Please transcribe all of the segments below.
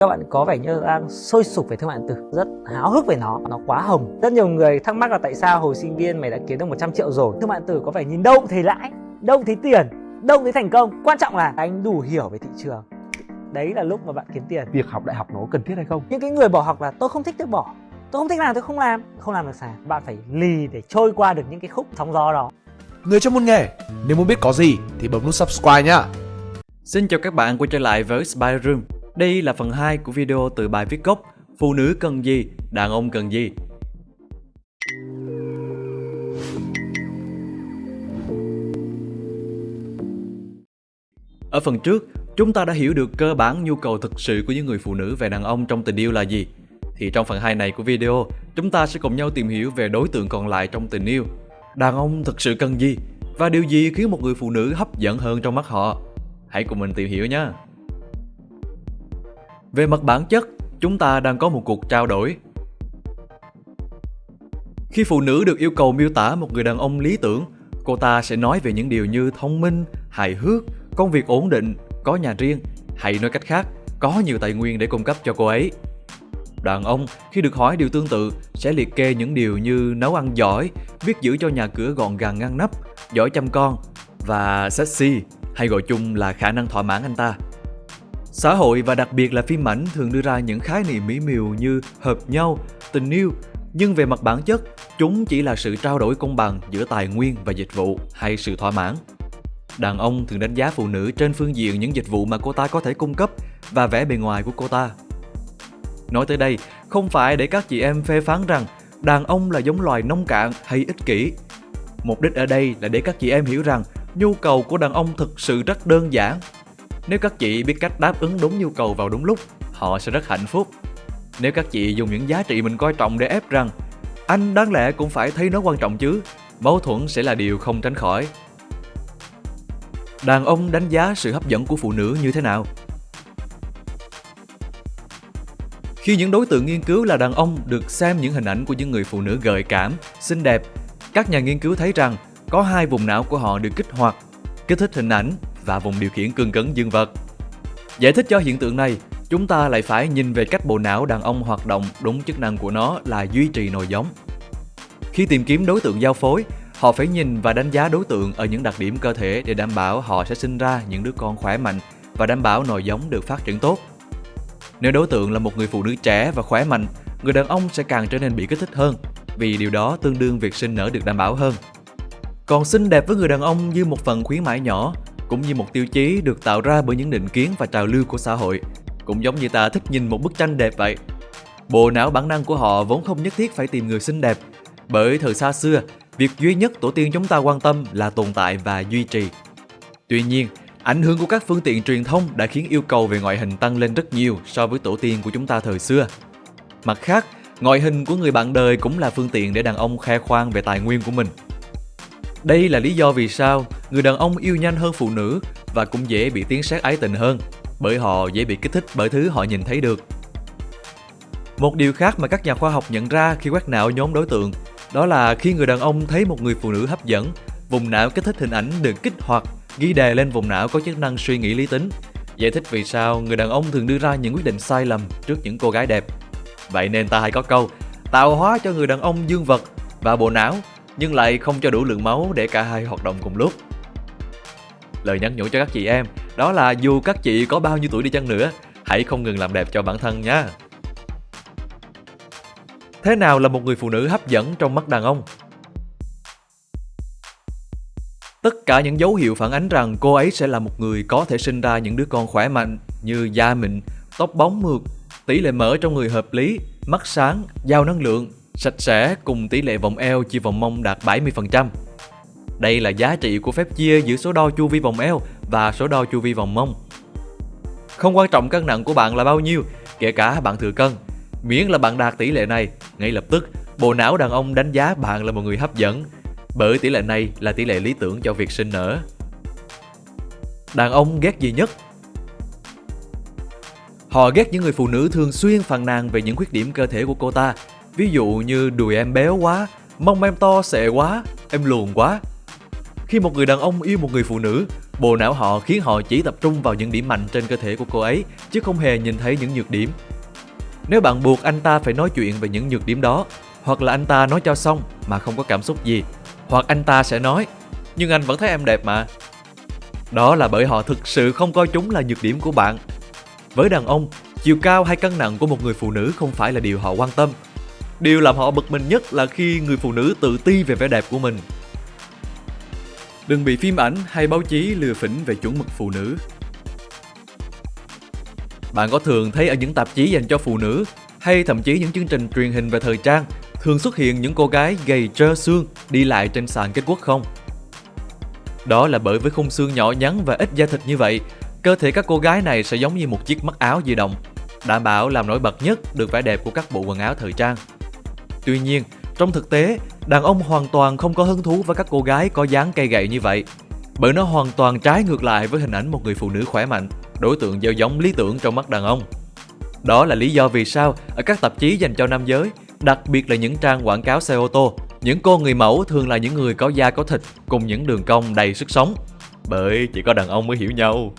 các bạn có vẻ như đang sôi sục về thương mại điện tử rất háo hức về nó nó quá hồng. Rất nhiều người thắc mắc là tại sao hồi sinh viên mày đã kiếm được 100 triệu rồi? Thương mại điện tử có vẻ nhìn đâu cũng thấy lãi đâu cũng thấy tiền đâu cũng thấy thành công. Quan trọng là anh đủ hiểu về thị trường. Đấy là lúc mà bạn kiếm tiền. Việc học đại học nó cần thiết hay không? Những cái người bỏ học là tôi không thích tôi bỏ. Tôi không thích làm tôi không làm. Không làm được sao? Bạn phải lì để trôi qua được những cái khúc sóng gió đó. Người trong môn nghề, nếu muốn biết có gì thì bấm nút subscribe nhá. Xin chào các bạn quay trở lại với Spy Room. Đây là phần 2 của video từ bài viết gốc Phụ nữ cần gì, đàn ông cần gì. Ở phần trước, chúng ta đã hiểu được cơ bản nhu cầu thực sự của những người phụ nữ về đàn ông trong tình yêu là gì. Thì trong phần 2 này của video, chúng ta sẽ cùng nhau tìm hiểu về đối tượng còn lại trong tình yêu. Đàn ông thực sự cần gì? Và điều gì khiến một người phụ nữ hấp dẫn hơn trong mắt họ? Hãy cùng mình tìm hiểu nhé! Về mặt bản chất, chúng ta đang có một cuộc trao đổi. Khi phụ nữ được yêu cầu miêu tả một người đàn ông lý tưởng, cô ta sẽ nói về những điều như thông minh, hài hước, công việc ổn định, có nhà riêng, hay nói cách khác, có nhiều tài nguyên để cung cấp cho cô ấy. Đàn ông khi được hỏi điều tương tự sẽ liệt kê những điều như nấu ăn giỏi, biết giữ cho nhà cửa gọn gàng ngăn nắp, giỏi chăm con và sexy hay gọi chung là khả năng thỏa mãn anh ta. Xã hội và đặc biệt là phim ảnh thường đưa ra những khái niệm mỹ miều như hợp nhau, tình yêu, nhưng về mặt bản chất, chúng chỉ là sự trao đổi công bằng giữa tài nguyên và dịch vụ hay sự thỏa mãn. Đàn ông thường đánh giá phụ nữ trên phương diện những dịch vụ mà cô ta có thể cung cấp và vẻ bề ngoài của cô ta. Nói tới đây, không phải để các chị em phê phán rằng đàn ông là giống loài nông cạn hay ích kỷ. Mục đích ở đây là để các chị em hiểu rằng nhu cầu của đàn ông thực sự rất đơn giản nếu các chị biết cách đáp ứng đúng nhu cầu vào đúng lúc, họ sẽ rất hạnh phúc. Nếu các chị dùng những giá trị mình coi trọng để ép rằng anh đáng lẽ cũng phải thấy nó quan trọng chứ, mâu thuẫn sẽ là điều không tránh khỏi. Đàn ông đánh giá sự hấp dẫn của phụ nữ như thế nào? Khi những đối tượng nghiên cứu là đàn ông được xem những hình ảnh của những người phụ nữ gợi cảm, xinh đẹp, các nhà nghiên cứu thấy rằng có hai vùng não của họ được kích hoạt, kích thích hình ảnh và vùng điều khiển cương cứng dương vật. Giải thích cho hiện tượng này, chúng ta lại phải nhìn về cách bộ não đàn ông hoạt động đúng chức năng của nó là duy trì nồi giống. Khi tìm kiếm đối tượng giao phối, họ phải nhìn và đánh giá đối tượng ở những đặc điểm cơ thể để đảm bảo họ sẽ sinh ra những đứa con khỏe mạnh và đảm bảo nồi giống được phát triển tốt. Nếu đối tượng là một người phụ nữ trẻ và khỏe mạnh, người đàn ông sẽ càng trở nên bị kích thích hơn, vì điều đó tương đương việc sinh nở được đảm bảo hơn. Còn xinh đẹp với người đàn ông như một phần khuyến mãi nhỏ cũng như một tiêu chí được tạo ra bởi những định kiến và trào lưu của xã hội, cũng giống như ta thích nhìn một bức tranh đẹp vậy. Bộ não bản năng của họ vốn không nhất thiết phải tìm người xinh đẹp, bởi thời xa xưa, việc duy nhất tổ tiên chúng ta quan tâm là tồn tại và duy trì. Tuy nhiên, ảnh hưởng của các phương tiện truyền thông đã khiến yêu cầu về ngoại hình tăng lên rất nhiều so với tổ tiên của chúng ta thời xưa. Mặt khác, ngoại hình của người bạn đời cũng là phương tiện để đàn ông khoe khoang về tài nguyên của mình. Đây là lý do vì sao người đàn ông yêu nhanh hơn phụ nữ và cũng dễ bị tiếng sát ái tình hơn, bởi họ dễ bị kích thích bởi thứ họ nhìn thấy được. Một điều khác mà các nhà khoa học nhận ra khi quét não nhóm đối tượng, đó là khi người đàn ông thấy một người phụ nữ hấp dẫn, vùng não kích thích hình ảnh được kích hoạt, ghi đề lên vùng não có chức năng suy nghĩ lý tính. Giải thích vì sao người đàn ông thường đưa ra những quyết định sai lầm trước những cô gái đẹp. Vậy nên ta hay có câu, tạo hóa cho người đàn ông dương vật và bộ não nhưng lại không cho đủ lượng máu để cả hai hoạt động cùng lúc. Lời nhắn nhủ cho các chị em đó là dù các chị có bao nhiêu tuổi đi chăng nữa, hãy không ngừng làm đẹp cho bản thân nha. Thế nào là một người phụ nữ hấp dẫn trong mắt đàn ông? Tất cả những dấu hiệu phản ánh rằng cô ấy sẽ là một người có thể sinh ra những đứa con khỏe mạnh như da mịn, tóc bóng mượt, tỷ lệ mỡ trong người hợp lý, mắt sáng, giàu năng lượng, sạch sẽ cùng tỷ lệ vòng eo chia vòng mông đạt 70%. Đây là giá trị của phép chia giữa số đo chu vi vòng eo và số đo chu vi vòng mông. Không quan trọng cân nặng của bạn là bao nhiêu, kể cả bạn thừa cân. Miễn là bạn đạt tỷ lệ này, ngay lập tức bộ não đàn ông đánh giá bạn là một người hấp dẫn, bởi tỷ lệ này là tỷ lệ lý tưởng cho việc sinh nở. Đàn ông ghét gì nhất? Họ ghét những người phụ nữ thường xuyên phàn nàn về những khuyết điểm cơ thể của cô ta Ví dụ như đùi em béo quá, mông em to xệ quá, em luồn quá. Khi một người đàn ông yêu một người phụ nữ, Bộ não họ khiến họ chỉ tập trung vào những điểm mạnh trên cơ thể của cô ấy, chứ không hề nhìn thấy những nhược điểm. Nếu bạn buộc anh ta phải nói chuyện về những nhược điểm đó, hoặc là anh ta nói cho xong mà không có cảm xúc gì, hoặc anh ta sẽ nói, nhưng anh vẫn thấy em đẹp mà. Đó là bởi họ thực sự không coi chúng là nhược điểm của bạn. Với đàn ông, chiều cao hay cân nặng của một người phụ nữ không phải là điều họ quan tâm. Điều làm họ bực mình nhất là khi người phụ nữ tự ti về vẻ đẹp của mình Đừng bị phim ảnh hay báo chí lừa phỉnh về chuẩn mực phụ nữ. Bạn có thường thấy ở những tạp chí dành cho phụ nữ hay thậm chí những chương trình truyền hình về thời trang thường xuất hiện những cô gái gầy trơ xương đi lại trên sàn kết quốc không? Đó là bởi với khung xương nhỏ nhắn và ít da thịt như vậy, cơ thể các cô gái này sẽ giống như một chiếc mắt áo di động, đảm bảo làm nổi bật nhất được vẻ đẹp của các bộ quần áo thời trang. Tuy nhiên, trong thực tế, đàn ông hoàn toàn không có hứng thú với các cô gái có dáng cây gậy như vậy. Bởi nó hoàn toàn trái ngược lại với hình ảnh một người phụ nữ khỏe mạnh, đối tượng gieo giống lý tưởng trong mắt đàn ông. Đó là lý do vì sao ở các tạp chí dành cho nam giới, đặc biệt là những trang quảng cáo xe ô tô, những cô người mẫu thường là những người có da có thịt cùng những đường cong đầy sức sống. Bởi chỉ có đàn ông mới hiểu nhau.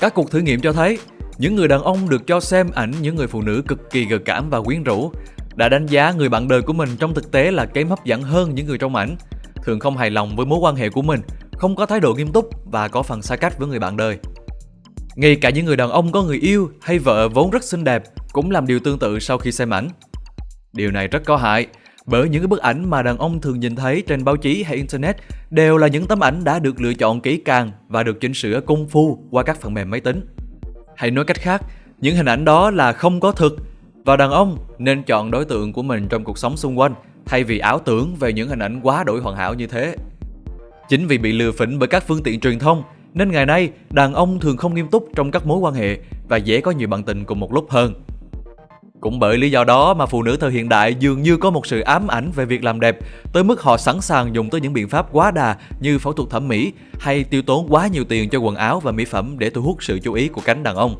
Các cuộc thử nghiệm cho thấy, những người đàn ông được cho xem ảnh những người phụ nữ cực kỳ gợi cảm và quyến rũ đã đánh giá người bạn đời của mình trong thực tế là kém hấp dẫn hơn những người trong ảnh, thường không hài lòng với mối quan hệ của mình, không có thái độ nghiêm túc và có phần xa cách với người bạn đời. Ngay cả những người đàn ông có người yêu hay vợ vốn rất xinh đẹp cũng làm điều tương tự sau khi xem ảnh. Điều này rất có hại, bởi những cái bức ảnh mà đàn ông thường nhìn thấy trên báo chí hay internet đều là những tấm ảnh đã được lựa chọn kỹ càng và được chỉnh sửa công phu qua các phần mềm máy tính. Hay nói cách khác, những hình ảnh đó là không có thực và đàn ông nên chọn đối tượng của mình trong cuộc sống xung quanh, thay vì ảo tưởng về những hình ảnh quá đổi hoàn hảo như thế. Chính vì bị lừa phỉnh bởi các phương tiện truyền thông, nên ngày nay đàn ông thường không nghiêm túc trong các mối quan hệ và dễ có nhiều bạn tình cùng một lúc hơn. Cũng bởi lý do đó mà phụ nữ thời hiện đại dường như có một sự ám ảnh về việc làm đẹp, tới mức họ sẵn sàng dùng tới những biện pháp quá đà như phẫu thuật thẩm mỹ hay tiêu tốn quá nhiều tiền cho quần áo và mỹ phẩm để thu hút sự chú ý của cánh đàn ông.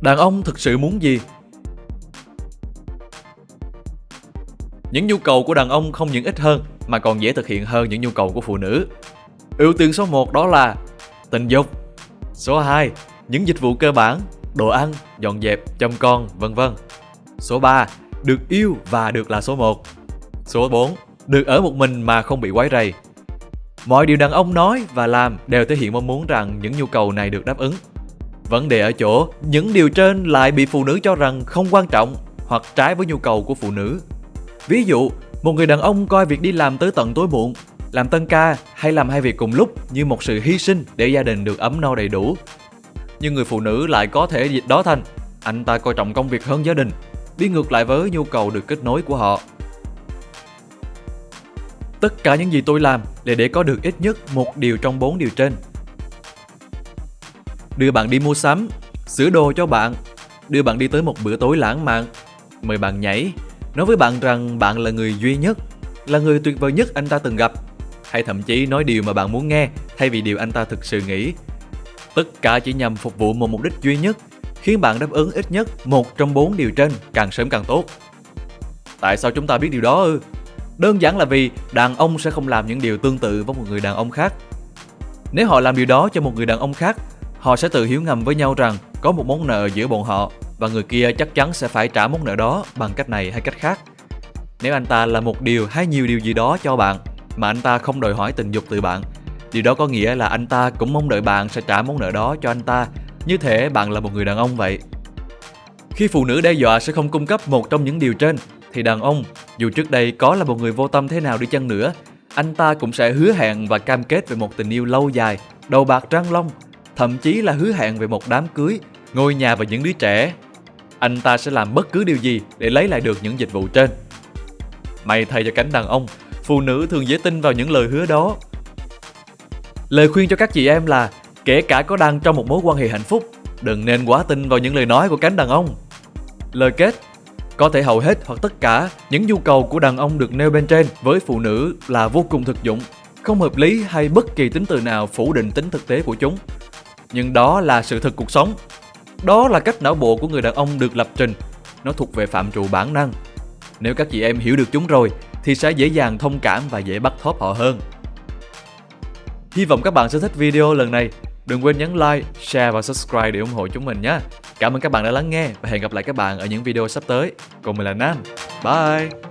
Đàn ông thực sự muốn gì? Những nhu cầu của đàn ông không những ít hơn mà còn dễ thực hiện hơn những nhu cầu của phụ nữ. Ưu tiên số 1 đó là tình dục. Số 2, những dịch vụ cơ bản, đồ ăn, dọn dẹp, chăm con, vân vân. Số 3, được yêu và được là số 1. Số 4, được ở một mình mà không bị quấy rầy. Mọi điều đàn ông nói và làm đều thể hiện mong muốn rằng những nhu cầu này được đáp ứng. Vấn đề ở chỗ, những điều trên lại bị phụ nữ cho rằng không quan trọng hoặc trái với nhu cầu của phụ nữ. Ví dụ, một người đàn ông coi việc đi làm tới tận tối muộn, làm tân ca hay làm hai việc cùng lúc như một sự hy sinh để gia đình được ấm no đầy đủ. Nhưng người phụ nữ lại có thể dịch đó thành anh ta coi trọng công việc hơn gia đình, đi ngược lại với nhu cầu được kết nối của họ. Tất cả những gì tôi làm là để có được ít nhất một điều trong bốn điều trên đưa bạn đi mua sắm, sửa đồ cho bạn, đưa bạn đi tới một bữa tối lãng mạn, mời bạn nhảy, nói với bạn rằng bạn là người duy nhất, là người tuyệt vời nhất anh ta từng gặp, hay thậm chí nói điều mà bạn muốn nghe thay vì điều anh ta thực sự nghĩ. Tất cả chỉ nhằm phục vụ một mục đích duy nhất, khiến bạn đáp ứng ít nhất một trong bốn điều trên càng sớm càng tốt. Tại sao chúng ta biết điều đó ư? Đơn giản là vì đàn ông sẽ không làm những điều tương tự với một người đàn ông khác. Nếu họ làm điều đó cho một người đàn ông khác Họ sẽ tự hiểu ngầm với nhau rằng có một món nợ giữa bọn họ và người kia chắc chắn sẽ phải trả món nợ đó bằng cách này hay cách khác. Nếu anh ta là một điều hay nhiều điều gì đó cho bạn mà anh ta không đòi hỏi tình dục từ bạn, điều đó có nghĩa là anh ta cũng mong đợi bạn sẽ trả món nợ đó cho anh ta, như thể bạn là một người đàn ông vậy. Khi phụ nữ đe dọa sẽ không cung cấp một trong những điều trên, thì đàn ông, dù trước đây có là một người vô tâm thế nào đi chăng nữa, anh ta cũng sẽ hứa hẹn và cam kết về một tình yêu lâu dài, đầu bạc trăng long thậm chí là hứa hẹn về một đám cưới, ngôi nhà và những đứa trẻ. Anh ta sẽ làm bất cứ điều gì để lấy lại được những dịch vụ trên. May thay cho cánh đàn ông, phụ nữ thường dễ tin vào những lời hứa đó. Lời khuyên cho các chị em là kể cả có đang trong một mối quan hệ hạnh phúc, đừng nên quá tin vào những lời nói của cánh đàn ông. Lời kết có thể hầu hết hoặc tất cả những nhu cầu của đàn ông được nêu bên trên với phụ nữ là vô cùng thực dụng, không hợp lý hay bất kỳ tính từ nào phủ định tính thực tế của chúng nhưng đó là sự thật cuộc sống. Đó là cách não bộ của người đàn ông được lập trình. Nó thuộc về phạm trù bản năng. Nếu các chị em hiểu được chúng rồi thì sẽ dễ dàng thông cảm và dễ bắt thóp họ hơn. Hy vọng các bạn sẽ thích video lần này. Đừng quên nhấn like, share và subscribe để ủng hộ chúng mình nhé. Cảm ơn các bạn đã lắng nghe và hẹn gặp lại các bạn ở những video sắp tới. Còn mình là Nam. Bye!